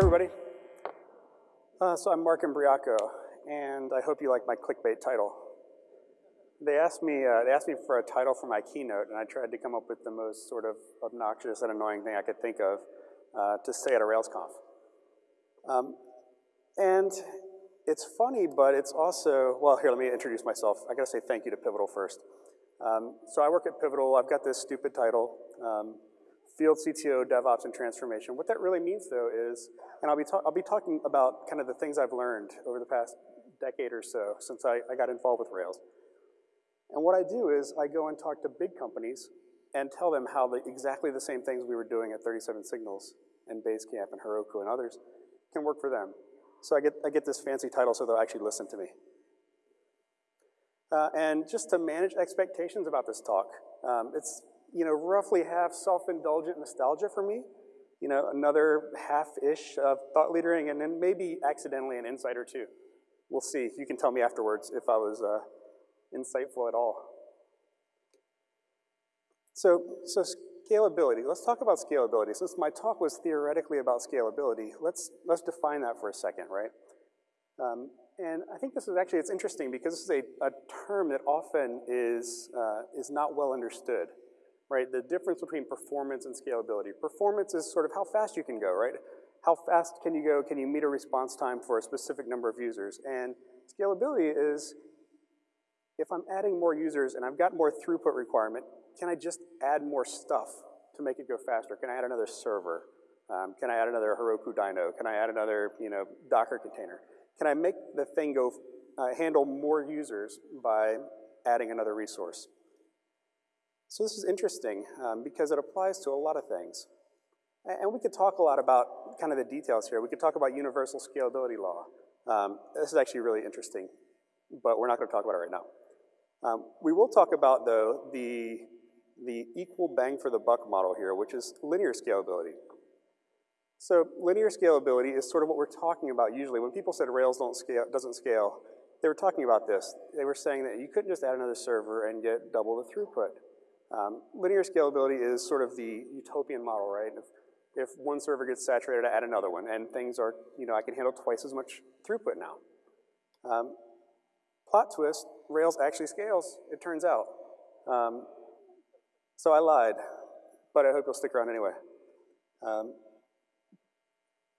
everybody. Uh, so I'm Mark Imbriaco, and I hope you like my clickbait title. They asked me, uh, they asked me for a title for my keynote, and I tried to come up with the most sort of obnoxious and annoying thing I could think of uh, to say at a RailsConf. Um, and it's funny, but it's also, well, here, let me introduce myself. I gotta say thank you to Pivotal first. Um, so I work at Pivotal, I've got this stupid title, um, Field CTO, DevOps, and Transformation. What that really means though is, and I'll be, I'll be talking about kind of the things I've learned over the past decade or so since I, I got involved with Rails. And what I do is I go and talk to big companies and tell them how the, exactly the same things we were doing at 37 Signals and Basecamp and Heroku and others can work for them. So I get, I get this fancy title so they'll actually listen to me. Uh, and just to manage expectations about this talk, um, it's you know, roughly half self-indulgent nostalgia for me, you know, another half-ish of thought leadering, and then maybe accidentally an insight or two. We'll see. You can tell me afterwards if I was uh, insightful at all. So, so scalability. Let's talk about scalability. Since my talk was theoretically about scalability, let's, let's define that for a second, right? Um, and I think this is actually, it's interesting because this is a, a term that often is, uh, is not well understood right? The difference between performance and scalability. Performance is sort of how fast you can go, right? How fast can you go? Can you meet a response time for a specific number of users? And scalability is if I'm adding more users and I've got more throughput requirement, can I just add more stuff to make it go faster? Can I add another server? Um, can I add another Heroku dyno? Can I add another you know, Docker container? Can I make the thing go uh, handle more users by adding another resource? So this is interesting um, because it applies to a lot of things. And we could talk a lot about kind of the details here. We could talk about universal scalability law. Um, this is actually really interesting, but we're not gonna talk about it right now. Um, we will talk about, though, the, the equal bang for the buck model here, which is linear scalability. So linear scalability is sort of what we're talking about usually. When people said Rails don't scale, doesn't scale, they were talking about this. They were saying that you couldn't just add another server and get double the throughput. Um, linear scalability is sort of the utopian model, right? If, if one server gets saturated, I add another one, and things are, you know, I can handle twice as much throughput now. Um, plot twist, Rails actually scales, it turns out. Um, so I lied, but I hope you'll stick around anyway. Um,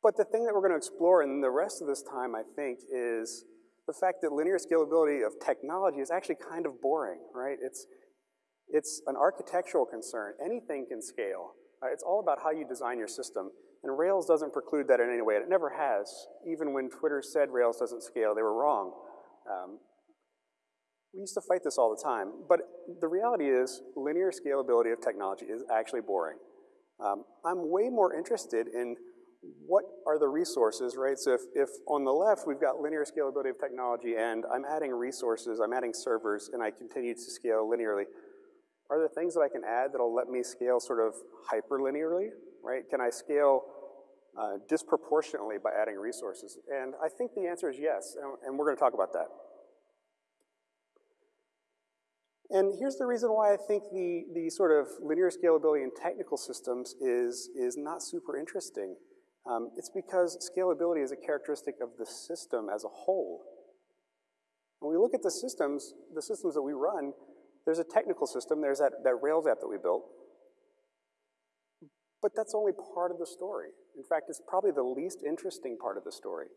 but the thing that we're gonna explore in the rest of this time, I think, is the fact that linear scalability of technology is actually kind of boring, right? It's, it's an architectural concern. Anything can scale. Right? It's all about how you design your system. And Rails doesn't preclude that in any way. It never has. Even when Twitter said Rails doesn't scale, they were wrong. Um, we used to fight this all the time. But the reality is linear scalability of technology is actually boring. Um, I'm way more interested in what are the resources, right? So if, if on the left we've got linear scalability of technology and I'm adding resources, I'm adding servers, and I continue to scale linearly, are there things that I can add that'll let me scale sort of hyperlinearly, right? Can I scale uh, disproportionately by adding resources? And I think the answer is yes, and, and we're gonna talk about that. And here's the reason why I think the, the sort of linear scalability in technical systems is, is not super interesting. Um, it's because scalability is a characteristic of the system as a whole. When we look at the systems, the systems that we run, there's a technical system, there's that, that Rails app that we built, but that's only part of the story. In fact, it's probably the least interesting part of the story.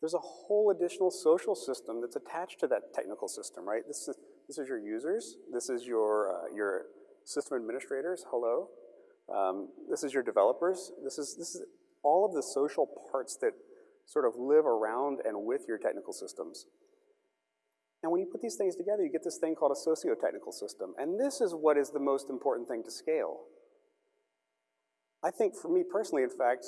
There's a whole additional social system that's attached to that technical system, right? This is, this is your users, this is your, uh, your system administrators, hello. Um, this is your developers, this is, this is all of the social parts that sort of live around and with your technical systems. And when you put these things together, you get this thing called a socio-technical system. And this is what is the most important thing to scale. I think for me personally, in fact,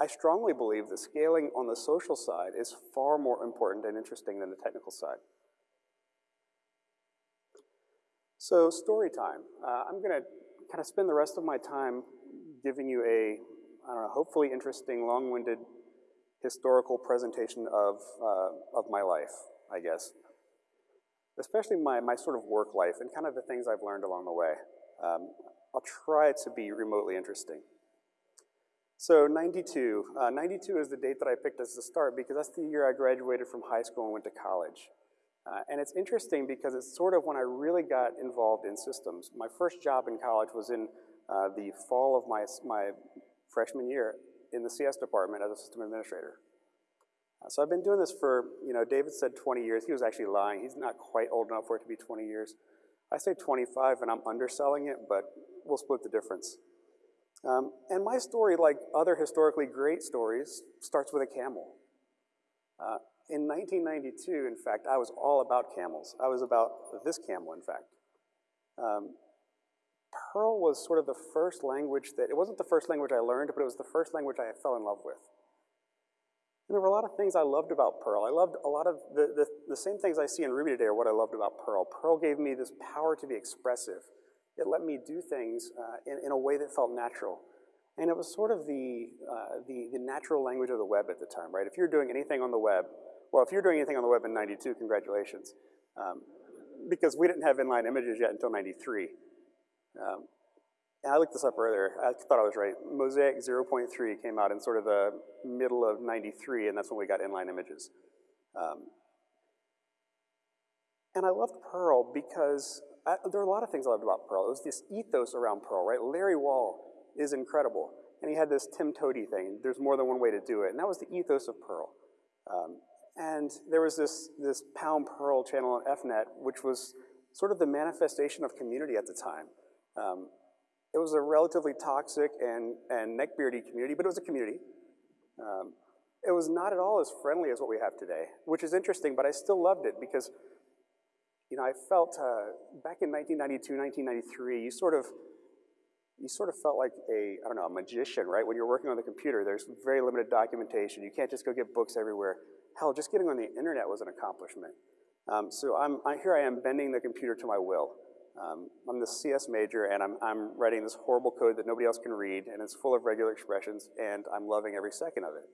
I strongly believe that scaling on the social side is far more important and interesting than the technical side. So story time. Uh, I'm gonna kind of spend the rest of my time giving you a, I don't know, hopefully interesting, long-winded historical presentation of, uh, of my life, I guess especially my, my sort of work life and kind of the things I've learned along the way. Um, I'll try to be remotely interesting. So 92, uh, 92 is the date that I picked as the start because that's the year I graduated from high school and went to college. Uh, and it's interesting because it's sort of when I really got involved in systems. My first job in college was in uh, the fall of my, my freshman year in the CS department as a system administrator. Uh, so I've been doing this for, you know, David said 20 years. He was actually lying. He's not quite old enough for it to be 20 years. I say 25 and I'm underselling it, but we'll split the difference. Um, and my story, like other historically great stories, starts with a camel. Uh, in 1992, in fact, I was all about camels. I was about this camel, in fact. Um, Perl was sort of the first language that, it wasn't the first language I learned, but it was the first language I fell in love with. And there were a lot of things I loved about Perl. I loved a lot of the, the, the same things I see in Ruby today are what I loved about Perl. Perl gave me this power to be expressive. It let me do things uh, in, in a way that felt natural. And it was sort of the, uh, the, the natural language of the web at the time, right? If you're doing anything on the web, well, if you're doing anything on the web in 92, congratulations. Um, because we didn't have inline images yet until 93. Um, I looked this up earlier. I thought I was right. Mosaic 0.3 came out in sort of the middle of 93, and that's when we got inline images. Um, and I loved Perl because I, there are a lot of things I loved about Perl. It was this ethos around Perl, right? Larry Wall is incredible. And he had this TIMTOWTDI thing. There's more than one way to do it. And that was the ethos of Perl. Um, and there was this, this Pound Perl channel on EFnet, which was sort of the manifestation of community at the time. Um, it was a relatively toxic and, and neckbeardy community, but it was a community. Um, it was not at all as friendly as what we have today, which is interesting, but I still loved it because, you know, I felt uh, back in 1992, 1993, you sort of, you sort of felt like a, I don't know, a magician, right? When you're working on the computer, there's very limited documentation. You can't just go get books everywhere. Hell, just getting on the internet was an accomplishment. Um, so I'm, I, here I am bending the computer to my will. Um, I'm the CS major and I'm, I'm writing this horrible code that nobody else can read and it's full of regular expressions and I'm loving every second of it.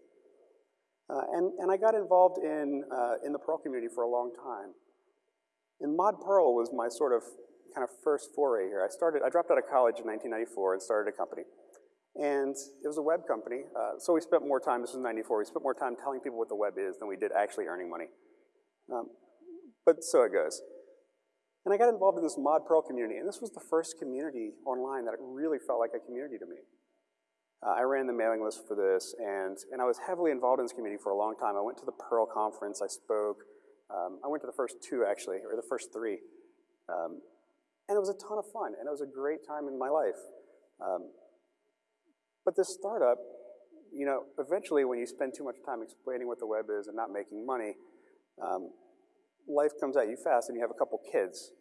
Uh, and, and I got involved in, uh, in the Perl community for a long time. And Mod Perl was my sort of kind of first foray here. I started, I dropped out of college in 1994 and started a company. And it was a web company, uh, so we spent more time, this was 94, we spent more time telling people what the web is than we did actually earning money. Um, but so it goes. And I got involved in this Mod Perl community, and this was the first community online that it really felt like a community to me. Uh, I ran the mailing list for this, and, and I was heavily involved in this community for a long time. I went to the Perl conference, I spoke. Um, I went to the first two, actually, or the first three. Um, and it was a ton of fun, and it was a great time in my life. Um, but this startup, you know, eventually when you spend too much time explaining what the web is and not making money, um, life comes at you fast and you have a couple kids.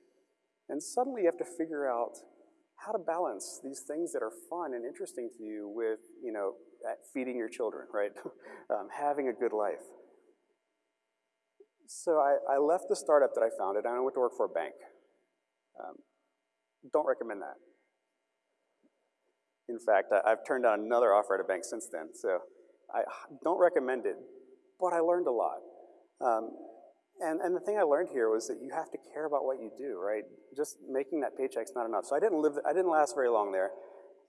And suddenly you have to figure out how to balance these things that are fun and interesting to you with, you know, feeding your children, right? um, having a good life. So I, I, left the startup that I founded and I went to work for a bank. Um, don't recommend that. In fact, I, have turned down another offer at a bank since then, so I don't recommend it, but I learned a lot. Um, and, and the thing I learned here was that you have to care about what you do, right? Just making that paycheck's not enough. So I didn't live, I didn't last very long there.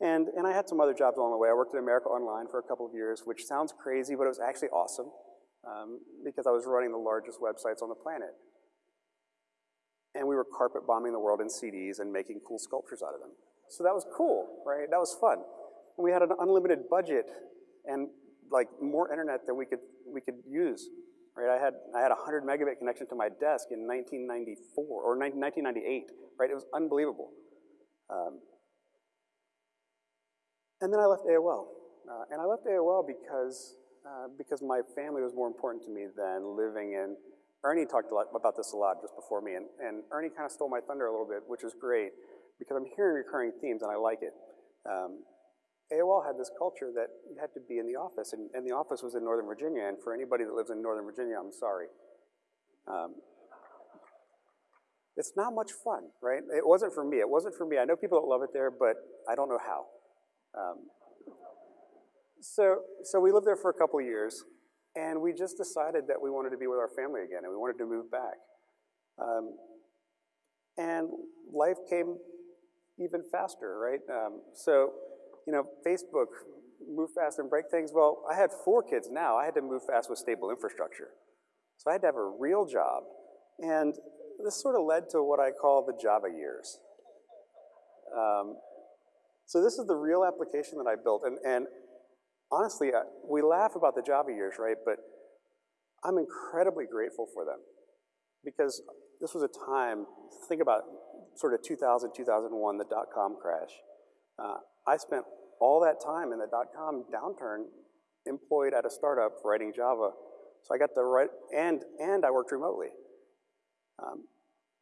And, and I had some other jobs along the way. I worked at America Online for a couple of years, which sounds crazy, but it was actually awesome um, because I was running the largest websites on the planet. And we were carpet bombing the world in CDs and making cool sculptures out of them. So that was cool, right? That was fun. And we had an unlimited budget and like more internet than we could, we could use right? I had, I had a 100 megabit connection to my desk in 1994, or 1998, right? It was unbelievable. Um, and then I left AOL. Uh, and I left AOL because, uh, because my family was more important to me than living in, Ernie talked a lot about this a lot just before me, and, and Ernie kind of stole my thunder a little bit, which is great, because I'm hearing recurring themes and I like it. Um, AOL had this culture that you had to be in the office, and, and, the office was in Northern Virginia, and for anybody that lives in Northern Virginia, I'm sorry. Um, it's not much fun, right? It wasn't for me. It wasn't for me. I know people that love it there, but I don't know how. Um, so, so we lived there for a couple years, and we just decided that we wanted to be with our family again, and we wanted to move back. Um, and life came even faster, right? Um, so you know, Facebook move fast and break things? Well, I had four kids now. I had to move fast with stable infrastructure. So I had to have a real job. And this sort of led to what I call the Java years. Um, so this is the real application that I built. And, and honestly, I, we laugh about the Java years, right? But I'm incredibly grateful for them because this was a time, think about sort of 2000, 2001, the dot-com crash. Uh, I spent all that time in the dot-com downturn employed at a startup writing Java. So I got the right, and, and I worked remotely. Um,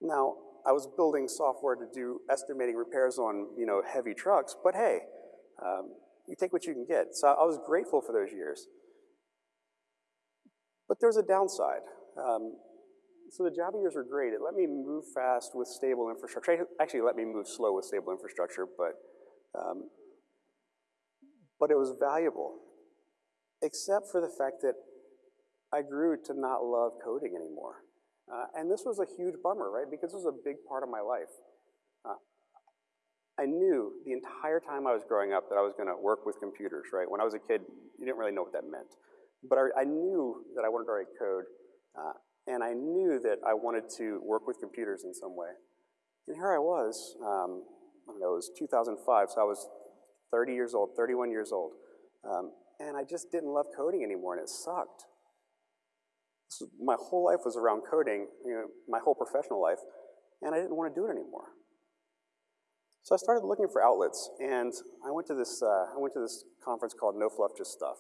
now, I was building software to do estimating repairs on you know, heavy trucks, but hey, um, you take what you can get. So I was grateful for those years. But there's a downside. Um, so the Java years were great. It let me move fast with stable infrastructure. Actually, let me move slow with stable infrastructure, but, um, but it was valuable, except for the fact that I grew to not love coding anymore. Uh, and this was a huge bummer, right? Because this was a big part of my life. Uh, I knew the entire time I was growing up that I was gonna work with computers, right? When I was a kid, you didn't really know what that meant. But I, I knew that I wanted to write code, uh, and I knew that I wanted to work with computers in some way. And here I was, um, It was 2005, so I was 30 years old, 31 years old. Um, and I just didn't love coding anymore, and it sucked my whole life was around coding, you know, my whole professional life, and I didn't want to do it anymore. So I started looking for outlets, and I went to this, uh, I went to this conference called No Fluff, Just Stuff.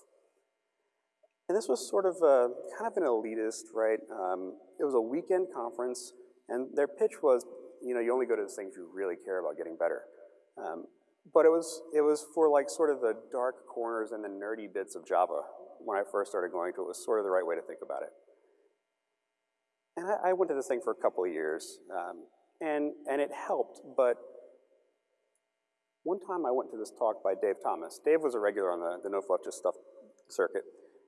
And this was sort of a, kind of an elitist, right? Um, it was a weekend conference, and their pitch was, you know, you only go to the things you really care about getting better. Um, but it was, it was for like sort of the dark corners and the nerdy bits of Java when I first started going to it. Was sort of the right way to think about it. And I, I went to this thing for a couple of years, um, and, and it helped, but one time I went to this talk by Dave Thomas. Dave was a regular on the, the No Fluff Just Stuff circuit.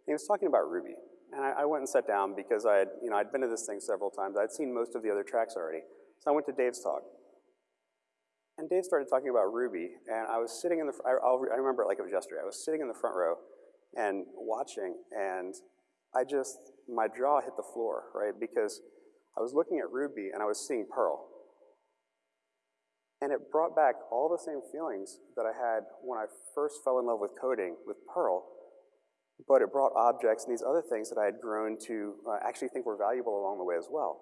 He was talking about Ruby. And I, I, went and sat down because I had, you know, I'd been to this thing several times. I'd seen most of the other tracks already. So I went to Dave's talk. And Dave started talking about Ruby, and I was sitting in the, I, I remember it like it was yesterday. I was sitting in the front row and watching, and I just, my jaw hit the floor, right? Because I was looking at Ruby and I was seeing Perl. And it brought back all the same feelings that I had when I first fell in love with coding with Perl, but it brought objects and these other things that I had grown to uh, actually think were valuable along the way as well.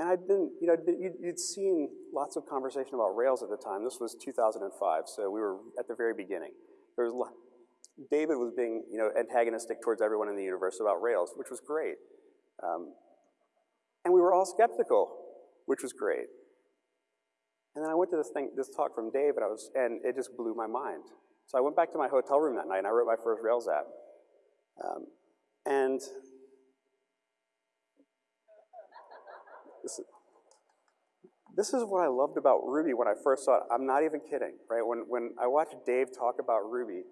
And I'd been, you know, you'd seen lots of conversation about Rails at the time. This was 2005, so we were at the very beginning. There was David was being you know, antagonistic towards everyone in the universe about Rails, which was great. Um, and we were all skeptical, which was great. And then I went to this thing, this talk from Dave, and I was, and it just blew my mind. So I went back to my hotel room that night, and I wrote my first Rails app. Um, and this, this is what I loved about Ruby when I first saw it. I'm not even kidding, right? When, when I watched Dave talk about Ruby,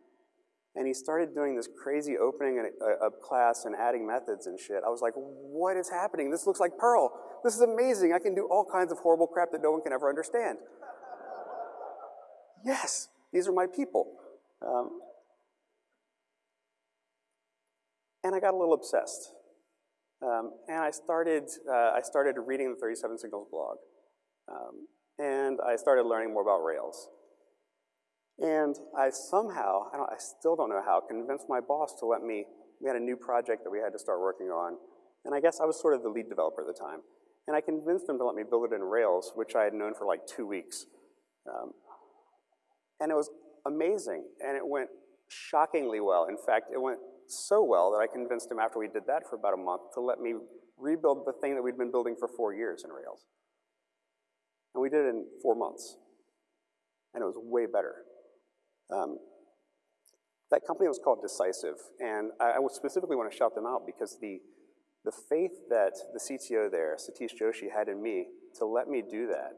and he started doing this crazy opening a, a, class and adding methods and shit. I was like, what is happening? This looks like Perl. This is amazing. I can do all kinds of horrible crap that no one can ever understand. yes, these are my people. Um, and I got a little obsessed. Um, and I started, uh, I started reading the 37 Signals blog. Um, and I started learning more about Rails. And I somehow, I, I, still don't know how, convinced my boss to let me, we had a new project that we had to start working on. And I guess I was sort of the lead developer at the time. And I convinced him to let me build it in Rails, which I had known for like two weeks. Um, and it was amazing, and it went shockingly well. In fact, it went so well that I convinced him after we did that for about a month to let me rebuild the thing that we'd been building for four years in Rails. And we did it in four months. And it was way better. Um, that company was called Decisive, and I, I specifically want to shout them out because the, the faith that the CTO there, Satish Joshi, had in me to let me do that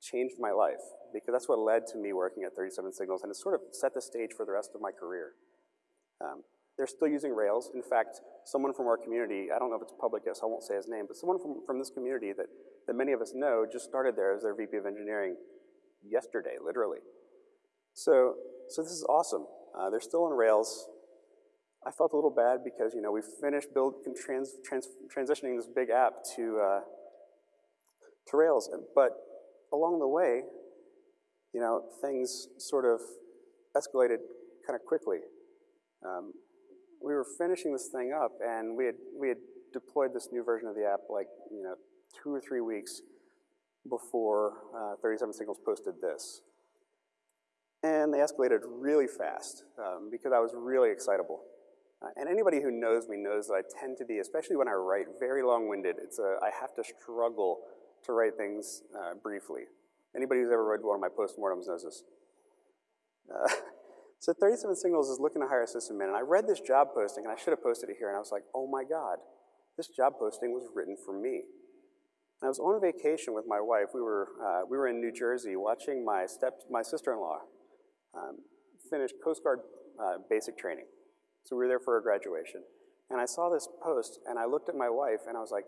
changed my life because that's what led to me working at 37 Signals and it sort of set the stage for the rest of my career. Um, they're still using Rails. In fact, someone from our community, I don't know if it's public yet, so I won't say his name, but someone from, from this community that, that many of us know just started there as their VP of engineering yesterday, literally. So so this is awesome. Uh, they're still on Rails. I felt a little bad because, you know, we finished build, trans, trans, transitioning this big app to, uh, to Rails, but along the way, you know, things sort of escalated kind of quickly. Um, we were finishing this thing up and we had, we had deployed this new version of the app like, you know, two or three weeks before uh, 37 Signals posted this. And they escalated really fast um, because I was really excitable. Uh, and anybody who knows me knows that I tend to be, especially when I write, very long-winded. It's a, I have to struggle to write things uh, briefly. Anybody who's ever read one of my postmortems knows this. So 37 Signals is looking to hire a sysadmin, and I read this job posting, and I should have posted it here, and I was like, oh my God, this job posting was written for me. And I was on vacation with my wife. We were, uh, we were in New Jersey watching my, step, my sister-in-law um, finish Coast Guard uh, basic training. So we were there for a graduation. And I saw this post, and I looked at my wife, and I was like,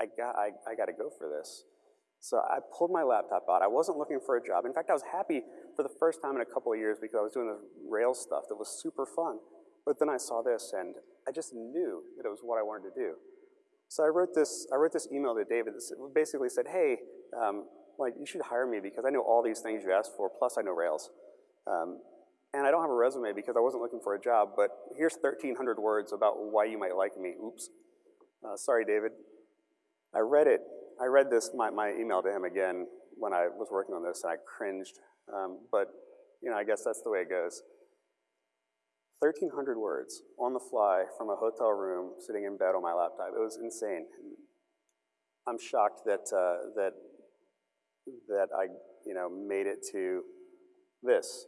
I got, I, I got to go for this. So I pulled my laptop out. I wasn't looking for a job. In fact, I was happy for the first time in a couple of years because I was doing this Rails stuff that was super fun. But then I saw this, and I just knew that it was what I wanted to do. So I wrote this, I wrote this email to David that basically said, hey, um, like you should hire me because I know all these things you asked for, plus I know Rails. Um, and I don't have a resume because I wasn't looking for a job, but here's 1,300 words about why you might like me. Oops. Uh, sorry, David. I read it. I read this, my, my email to him again when I was working on this, and I cringed. Um, but, you know, I guess that's the way it goes. 1,300 words on the fly from a hotel room sitting in bed on my laptop. It was insane. I'm shocked that, uh, that, that I, you know, made it to this.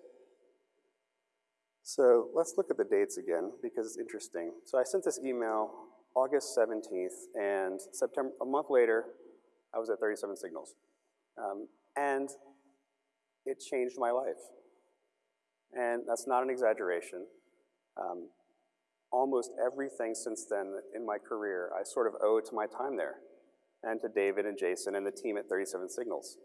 So let's look at the dates again because it's interesting. So I sent this email August 17th and September, a month later, I was at 37 Signals. Um, and it changed my life. And that's not an exaggeration. Um, almost everything since then in my career, I sort of owe to my time there and to David and Jason and the team at 37 Signals.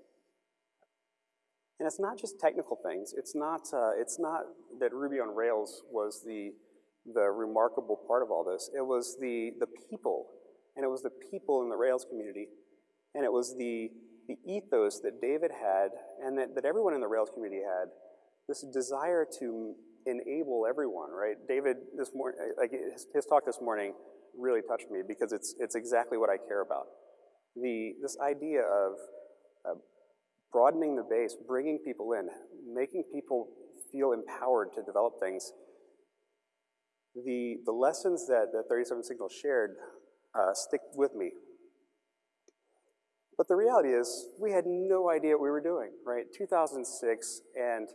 And it's not just technical things. It's not, uh, it's not that Ruby on Rails was the, the remarkable part of all this. It was the, the people, and it was the people in the Rails community, and it was the, the ethos that David had and that, that everyone in the Rails community had, this desire to enable everyone, right? David, this morning, like his, his, talk this morning really touched me because it's, it's exactly what I care about. The, this idea of uh, broadening the base, bringing people in, making people feel empowered to develop things. The, the lessons that, that 37 Signals shared uh, stick with me. But the reality is, we had no idea what we were doing, right? 2006, and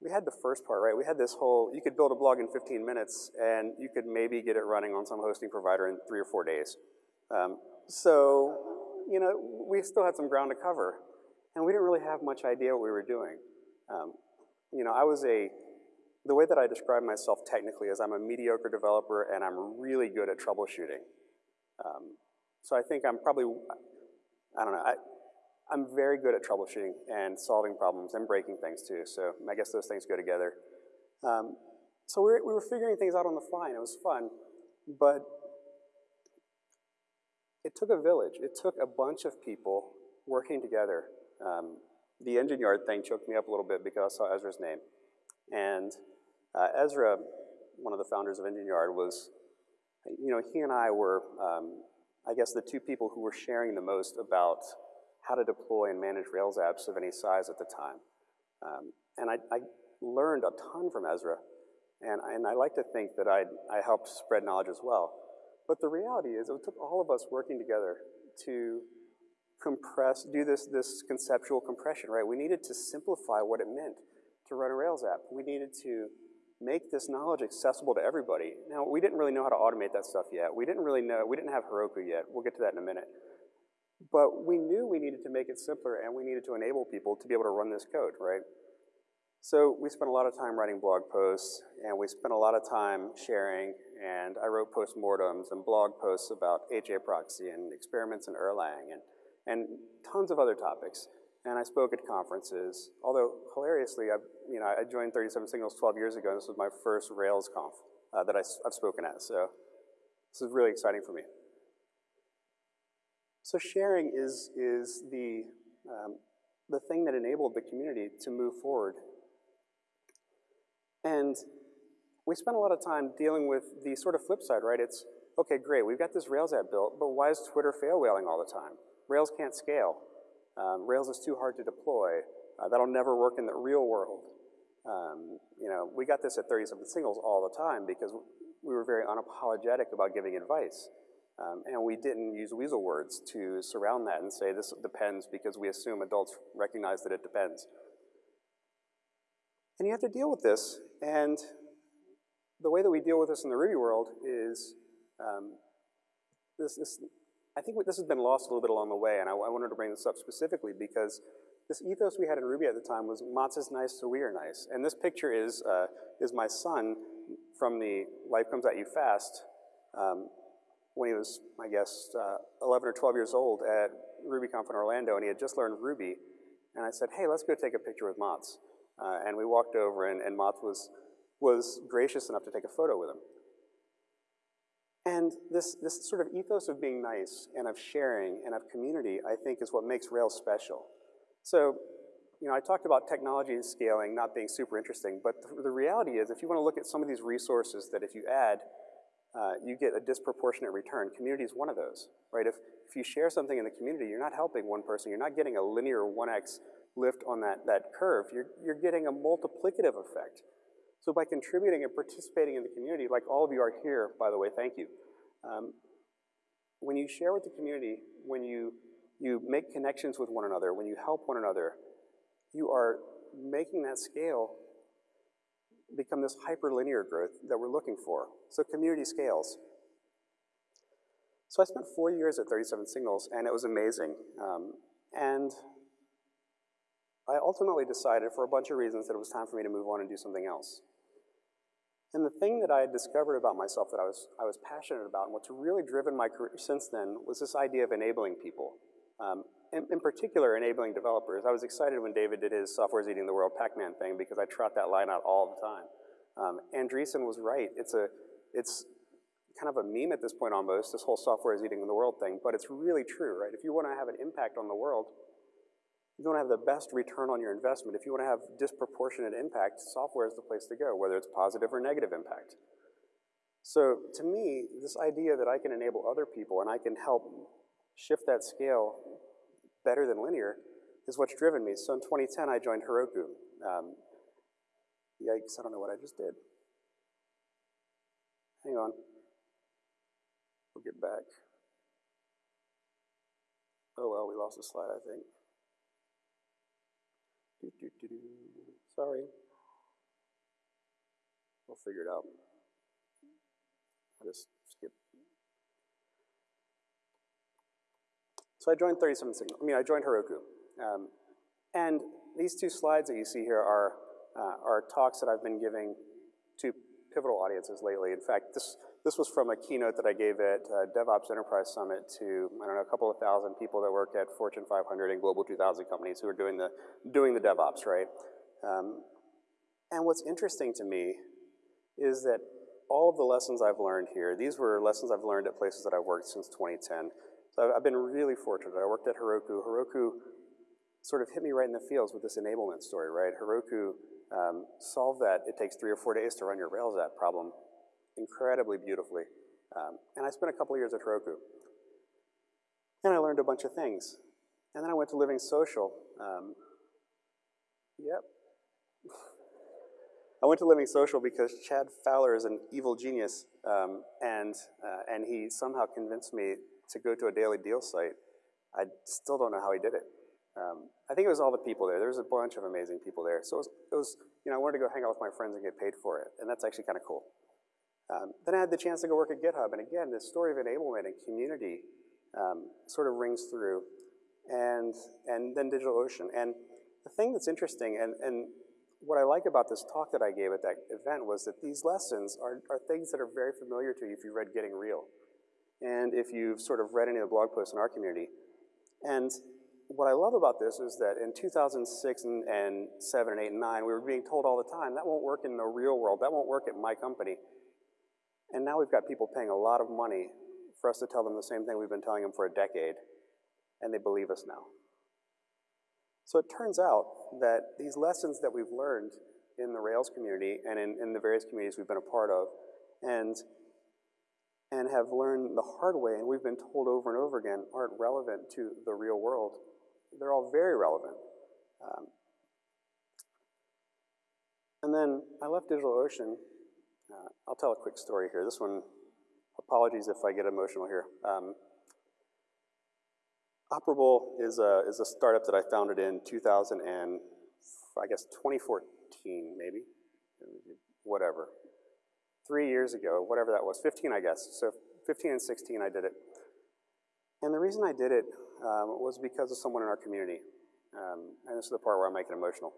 we had the first part, right? We had this whole, you could build a blog in 15 minutes, and you could maybe get it running on some hosting provider in three or four days. Um, so you know, we still had some ground to cover. And we didn't really have much idea what we were doing. Um, you know, I was a, the way that I describe myself technically is I'm a mediocre developer and I'm really good at troubleshooting. Um, so I think I'm probably, I don't know, I, I'm very good at troubleshooting and solving problems and breaking things too. So I guess those things go together. Um, so we were, we were figuring things out on the fly and it was fun. But it took a village. It took a bunch of people working together. Um, the engine yard thing choked me up a little bit because I saw Ezra's name. And uh, Ezra, one of the founders of Engine Yard, was, you know, he and I were, um, I guess, the two people who were sharing the most about how to deploy and manage Rails apps of any size at the time. Um, and I, I, learned a ton from Ezra, and, and I like to think that I, I helped spread knowledge as well. But the reality is it took all of us working together to compress, do this, this conceptual compression, right? We needed to simplify what it meant to run a Rails app. We needed to make this knowledge accessible to everybody. Now, we didn't really know how to automate that stuff yet. We didn't really know, we didn't have Heroku yet. We'll get to that in a minute. But we knew we needed to make it simpler and we needed to enable people to be able to run this code, right? So we spent a lot of time writing blog posts and we spent a lot of time sharing and I wrote postmortems and blog posts about HAProxy and experiments in Erlang and, and tons of other topics. And I spoke at conferences. Although hilariously, I, you know, I joined 37 Signals 12 years ago, and this was my first RailsConf uh, that I, have spoken at. So this is really exciting for me. So sharing is, is the, um, the thing that enabled the community to move forward. And we spent a lot of time dealing with the sort of flip side, right? It's, okay, great, we've got this Rails app built, but why is Twitter fail whaling all the time? Rails can't scale. Um, Rails is too hard to deploy. Uh, that'll never work in the real world. Um, you know, we got this at 37 Signals all the time because we were very unapologetic about giving advice. Um, and we didn't use weasel words to surround that and say this depends because we assume adults recognize that it depends. And you have to deal with this. And the way that we deal with this in the Ruby world is um, this, this, I think this has been lost a little bit along the way, and I, I, wanted to bring this up specifically because this ethos we had in Ruby at the time was Mats is nice, so we are nice. And this picture is, uh, is my son from the Life Comes At You Fast um, when he was, I guess, uh, 11 or 12 years old at RubyConf in Orlando, and he had just learned Ruby. And I said, hey, let's go take a picture with Mats. Uh, and we walked over, and, and Mats was, was gracious enough to take a photo with him. And this, this sort of ethos of being nice and of sharing and of community, I think, is what makes Rails special. So, you know, I talked about technology and scaling not being super interesting, but the, the reality is if you want to look at some of these resources that if you add, uh, you get a disproportionate return. Community is one of those, right? If, if you share something in the community, you're not helping one person. You're not getting a linear 1x lift on that, that curve. You're, you're getting a multiplicative effect. So by contributing and participating in the community, like all of you are here, by the way, thank you. Um, when you share with the community, when you, you make connections with one another, when you help one another, you are making that scale become this hyperlinear growth that we're looking for. So community scales. So I spent four years at 37 Signals, and it was amazing. Um, and I ultimately decided, for a bunch of reasons, that it was time for me to move on and do something else. And the thing that I had discovered about myself that I was, I was passionate about and what's really driven my career since then was this idea of enabling people. Um, in, in, particular, enabling developers. I was excited when David did his software's eating the world Pac-Man thing because I trot that line out all the time. Um, Andreessen was right. It's, a, it's kind of a meme at this point almost, this whole software is eating the world thing, but it's really true, right? If you want to have an impact on the world, you want to have the best return on your investment. If you want to have disproportionate impact, software is the place to go, whether it's positive or negative impact. So to me, this idea that I can enable other people and I can help shift that scale better than linear is what's driven me. So in 2010, I joined Heroku. Um, yikes, I don't know what I just did. Hang on. We'll get back. Oh well, we lost a slide, I think. Do, do, do. Sorry. We'll figure it out. I just skip. So I joined 37 Signal. I mean, I joined Heroku. Um, and these two slides that you see here are, uh, are talks that I've been giving to pivotal audiences lately. In fact, this, this was from a keynote that I gave at uh, DevOps Enterprise Summit to, I don't know, a couple of thousand people that work at Fortune 500 and Global 2000 companies who are doing the, doing the DevOps, right? Um, and what's interesting to me is that all of the lessons I've learned here, these were lessons I've learned at places that I've worked since 2010. So I've been really fortunate. I worked at Heroku. Heroku sort of hit me right in the feels with this enablement story, right? Heroku um, solved that it takes three or four days to run your Rails app problem incredibly beautifully. Um, and I spent a couple years at Heroku. And I learned a bunch of things. And then I went to Living Social. Um, yep. I went to Living Social because Chad Fowler is an evil genius, um, and, uh, and he somehow convinced me to go to a daily deal site. I still don't know how he did it. Um, I think it was all the people there. There was a bunch of amazing people there. So it was, it was, you know, I wanted to go hang out with my friends and get paid for it, and that's actually kind of cool. Um, then I had the chance to go work at GitHub, and again, this story of enablement and community um, sort of rings through, and, and then DigitalOcean. And the thing that's interesting, and, and what I like about this talk that I gave at that event was that these lessons are, are things that are very familiar to you if you read Getting Real, and if you've sort of read any of the blog posts in our community. And what I love about this is that in 2006 and, and 7 and 8 and 9, we were being told all the time, that won't work in the real world, that won't work at my company. And now we've got people paying a lot of money for us to tell them the same thing we've been telling them for a decade, and they believe us now. So it turns out that these lessons that we've learned in the Rails community and in, in the various communities we've been a part of, and and have learned the hard way, and we've been told over and over again, aren't relevant to the real world. They're all very relevant. Um, and then I left DigitalOcean. Uh, I'll tell a quick story here. This one, apologies if I get emotional here. Um, Operable is a, is a startup that I founded in 2000 and, I guess, 2014 maybe, whatever three years ago, whatever that was, 15 I guess. So 15 and 16 I did it. And the reason I did it um, was because of someone in our community. Um, and this is the part where I make it emotional.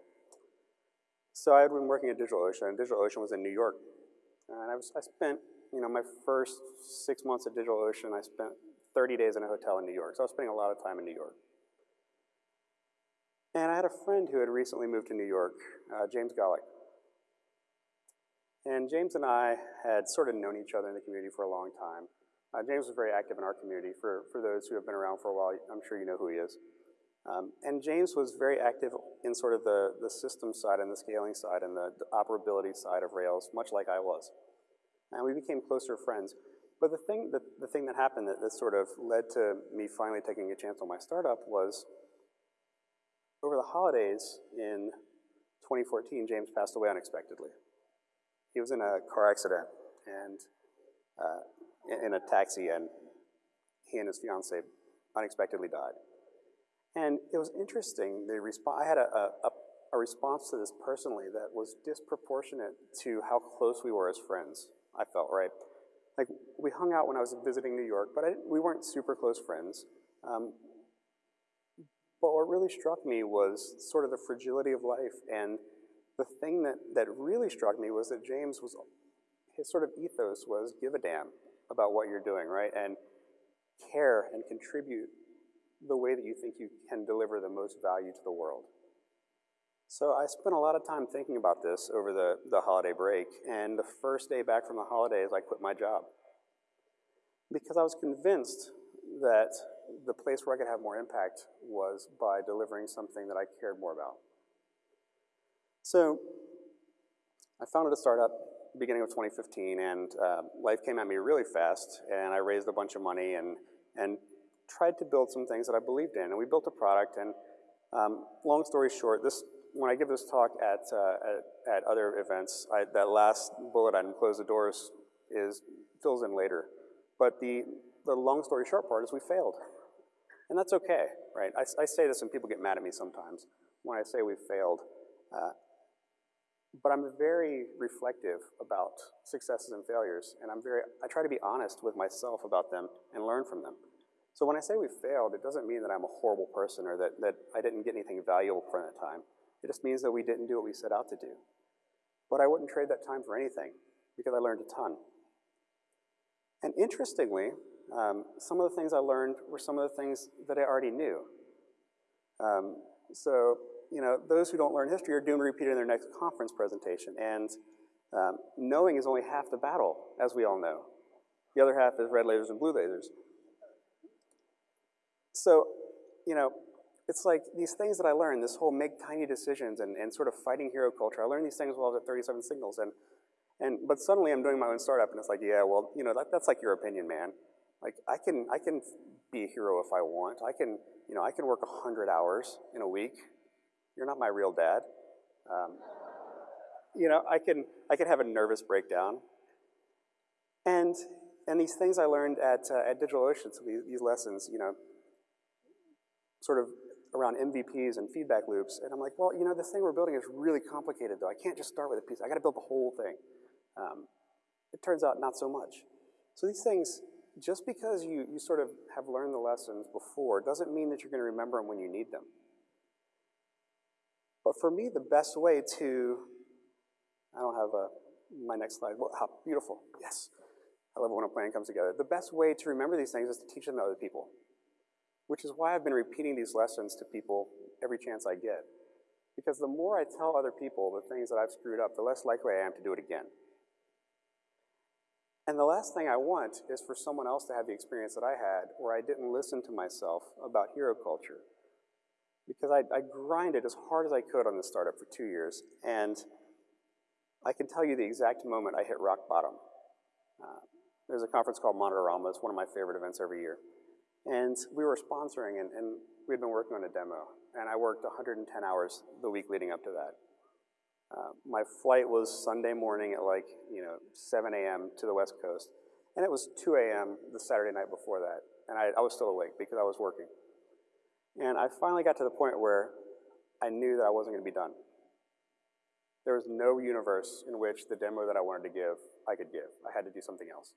So I had been working at DigitalOcean, and DigitalOcean was in New York. And I, was, I spent, you know, my first six months at DigitalOcean, I spent 30 days in a hotel in New York. So I was spending a lot of time in New York. And I had a friend who had recently moved to New York, uh, James Golick. And James and I had sort of known each other in the community for a long time. Uh, James was very active in our community. For, for those who have been around for a while, I'm sure you know who he is. Um, and James was very active in sort of the, the system side and the scaling side and the, the operability side of Rails, much like I was. And we became closer friends. But the thing, the, the thing that happened that, that sort of led to me finally taking a chance on my startup was over the holidays in 2014, James passed away unexpectedly. He was in a car accident and uh, in a taxi, and he and his fiance unexpectedly died. And it was interesting. The I had a, a, a response to this personally that was disproportionate to how close we were as friends. I felt right. Like we hung out when I was visiting New York, but we weren't super close friends. Um, but what really struck me was sort of the fragility of life and the thing that, that really struck me was that James was, his sort of ethos was give a damn about what you're doing, right? And care and contribute the way that you think you can deliver the most value to the world. So I spent a lot of time thinking about this over the, the holiday break, and the first day back from the holidays, I quit my job. Because I was convinced that the place where I could have more impact was by delivering something that I cared more about. So I founded a startup beginning of 2015 and uh, life came at me really fast and I raised a bunch of money and, and tried to build some things that I believed in. And we built a product and um, long story short, this, when I give this talk at, uh, at, at, other events, I, that last bullet item, close the doors, is, fills in later. But the, the long story short part is we failed. And that's okay, right? I, I say this and people get mad at me sometimes when I say we failed. Uh, but I'm very reflective about successes and failures, and I'm very, I try to be honest with myself about them and learn from them. So when I say we failed, it doesn't mean that I'm a horrible person or that, that I didn't get anything valuable from that time. It just means that we didn't do what we set out to do. But I wouldn't trade that time for anything because I learned a ton. And interestingly, um, some of the things I learned were some of the things that I already knew. Um, so you know, those who don't learn history are doomed to repeat it in their next conference presentation. And um, knowing is only half the battle, as we all know. The other half is red lasers and blue lasers. So, you know, it's like these things that I learned, this whole make tiny decisions and, and sort of fighting hero culture. I learned these things while I was at 37 Signals. And, and, but suddenly I'm doing my own startup and it's like, yeah, well, you know, that, that's like your opinion, man. Like I can, I can be a hero if I want. I can, you know, I can work 100 hours in a week you're not my real dad. Um, you know, I can, I can have a nervous breakdown. And, and these things I learned at, uh, at DigitalOcean, so these, these lessons, you know, sort of around MVPs and feedback loops. And I'm like, well, you know, this thing we're building is really complicated though. I can't just start with a piece. I gotta build the whole thing. Um, it turns out not so much. So these things, just because you, you sort of have learned the lessons before doesn't mean that you're gonna remember them when you need them. But for me, the best way to, I don't have a, my next slide, well, how beautiful, yes. I love it when a plan comes together. The best way to remember these things is to teach them to other people. Which is why I've been repeating these lessons to people every chance I get. Because the more I tell other people the things that I've screwed up, the less likely I am to do it again. And the last thing I want is for someone else to have the experience that I had where I didn't listen to myself about hero culture. Because I, I grinded as hard as I could on this startup for two years, and I can tell you the exact moment I hit rock bottom. Uh, there's a conference called Monitorama. It's one of my favorite events every year. And we were sponsoring, and, and we'd been working on a demo. And I worked 110 hours the week leading up to that. Uh, my flight was Sunday morning at like, you know, 7 a.m. to the West Coast. And it was 2 a.m. the Saturday night before that. And I, I was still awake because I was working. And I finally got to the point where I knew that I wasn't going to be done. There was no universe in which the demo that I wanted to give, I could give. I had to do something else.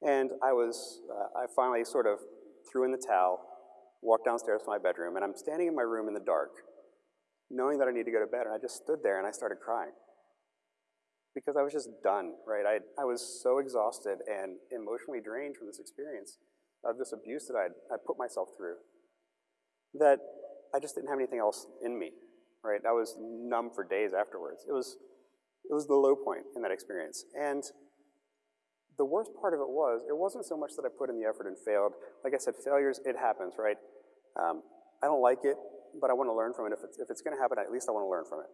And I was, uh, I finally sort of threw in the towel, walked downstairs to my bedroom, and I'm standing in my room in the dark, knowing that I need to go to bed, and I just stood there and I started crying. Because I was just done, right? I, I was so exhausted and emotionally drained from this experience of this abuse that I'd, i put myself through that I just didn't have anything else in me, right? I was numb for days afterwards. It was, it was the low point in that experience. And the worst part of it was, it wasn't so much that I put in the effort and failed. Like I said, failures, it happens, right? Um, I don't like it, but I want to learn from it. If it's, if it's going to happen, at least I want to learn from it.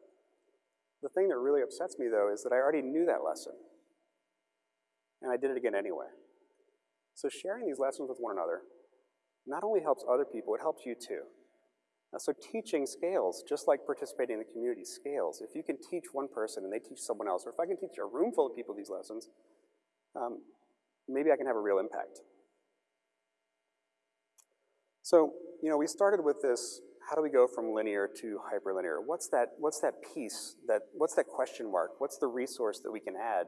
The thing that really upsets me, though, is that I already knew that lesson. And I did it again anyway. So sharing these lessons with one another not only helps other people, it helps you too. Uh, so teaching scales, just like participating in the community scales. If you can teach one person and they teach someone else, or if I can teach a room full of people these lessons, um, maybe I can have a real impact. So, you know, we started with this, how do we go from linear to hyperlinear? What's that, what's that piece, that, what's that question mark? What's the resource that we can add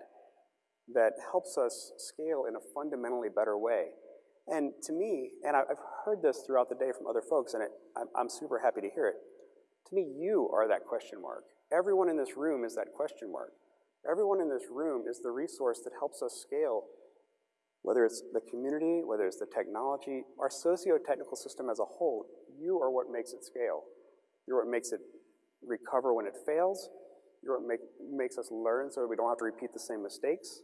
that helps us scale in a fundamentally better way? And to me, and I've heard this throughout the day from other folks, and it, I'm super happy to hear it. To me, you are that question mark. Everyone in this room is that question mark. Everyone in this room is the resource that helps us scale, whether it's the community, whether it's the technology, our socio-technical system as a whole, you are what makes it scale. You're what makes it recover when it fails. You're what make, makes us learn so we don't have to repeat the same mistakes.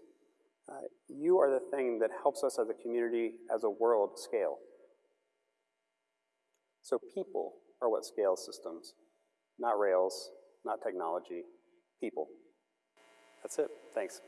Uh, you are the thing that helps us as a community, as a world, scale. So people are what scales systems, not rails, not technology, people. That's it. Thanks.